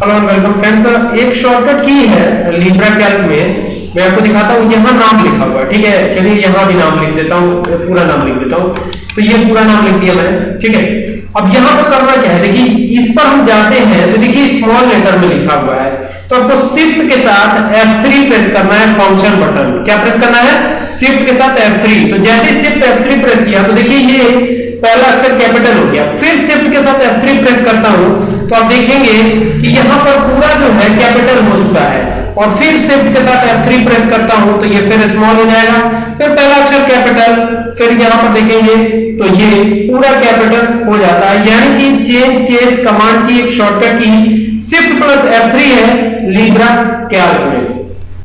Hello welcome friends एक shortcut की है लिब्रा कैल्क में। मैं आपको दिखाता हूँ, यहाँ नाम लिखा हुआ ठीक है? चलिए यहाँ भी नाम लिख देता हूँ, पूरा नाम लिख देता हूँ। तो ये पूरा नाम लिख दिया मैंने, ठीक है? अब यहाँ पर करना क्या है? देखिए, इस पर हम जाते हैं तो देखिए स्मॉल लेटर में लिखा हुआ है। तो आपको शिफ्ट के साथ F3 प्रेस करना है फ़ंक्शन बटन क्या प्रेस करना है? शिफ्ट के साथ F3 तो जैसे शिफ्ट F3 प्रेस किया तो देखिए ये पहला अक्षर कैपिटल हो गया। फिर शिफ्ट के साथ F3 प्रेस करता हूँ तो आप देखेंगे कि यहाँ पर पूरा जो है कैपिटल हो चुका है। और फिर शिफ्ट के साथ F3 प्रेस करता हूँ तो ये फिर स्मॉल हो जाएगा। फिर पहला अक्षर कैपिटल फिर यहाँ पर देखेंगे तो ये पूरा कैपिटल हो जाता है। यानी कि चेंज केस कमांड की एक शॉर्टकट की शिफ्ट प्लस F3 है लीब्रा कैल्क में